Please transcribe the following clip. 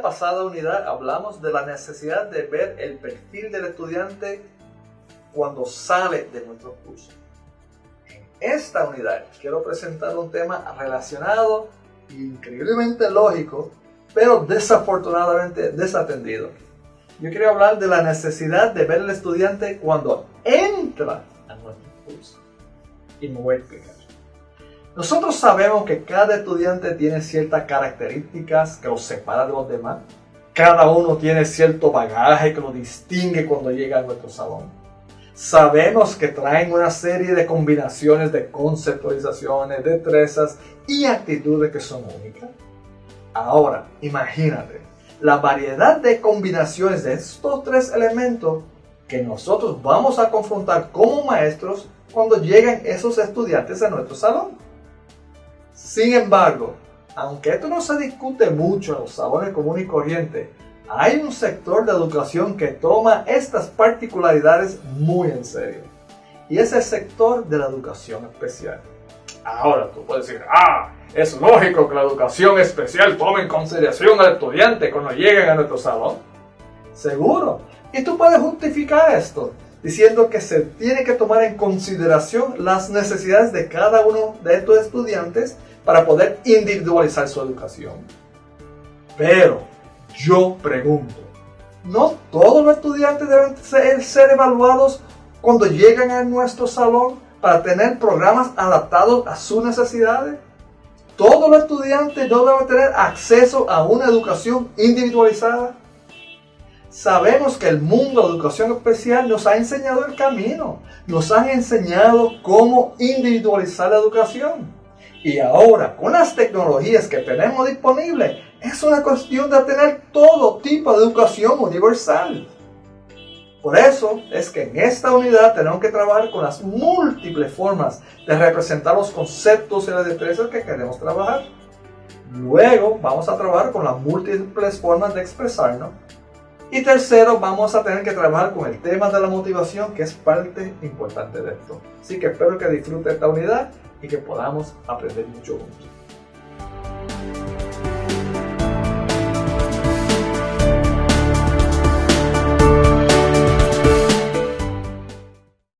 Pasada unidad hablamos de la necesidad de ver el perfil del estudiante cuando sale de nuestro curso. En esta unidad quiero presentar un tema relacionado increíblemente lógico, pero desafortunadamente desatendido. Yo quiero hablar de la necesidad de ver al estudiante cuando entra a nuestro curso. Y me voy a explicar. Nosotros sabemos que cada estudiante tiene ciertas características que los separa de los demás. Cada uno tiene cierto bagaje que lo distingue cuando llega a nuestro salón. Sabemos que traen una serie de combinaciones de conceptualizaciones, destrezas y actitudes que son únicas. Ahora, imagínate la variedad de combinaciones de estos tres elementos que nosotros vamos a confrontar como maestros cuando lleguen esos estudiantes a nuestro salón. Sin embargo, aunque esto no se discute mucho en los salones comunes y corrientes, hay un sector de educación que toma estas particularidades muy en serio. Y es el sector de la educación especial. Ahora tú puedes decir, ah, es lógico que la educación especial tome en consideración al estudiante cuando lleguen a nuestro salón. Seguro. Y tú puedes justificar esto diciendo que se tiene que tomar en consideración las necesidades de cada uno de estos estudiantes para poder individualizar su educación. Pero yo pregunto, ¿no todos los estudiantes deben ser, evaluados cuando llegan a nuestro salón para tener programas adaptados a sus necesidades? ¿Todos los estudiantes no deben tener acceso a una educación individualizada? Sabemos que el mundo de educación especial nos ha enseñado el camino, nos han enseñado cómo individualizar la educación. Y ahora, con las tecnologías que tenemos disponibles, es una cuestión de tener todo tipo de educación universal. Por eso es que en esta unidad tenemos que trabajar con las múltiples formas de representar los conceptos y las destrezas que queremos trabajar. Luego vamos a trabajar con las múltiples formas de expresarnos. Y tercero, vamos a tener que trabajar con el tema de la motivación, que es parte importante de esto. Así que espero que disfrute esta unidad y que podamos aprender mucho juntos.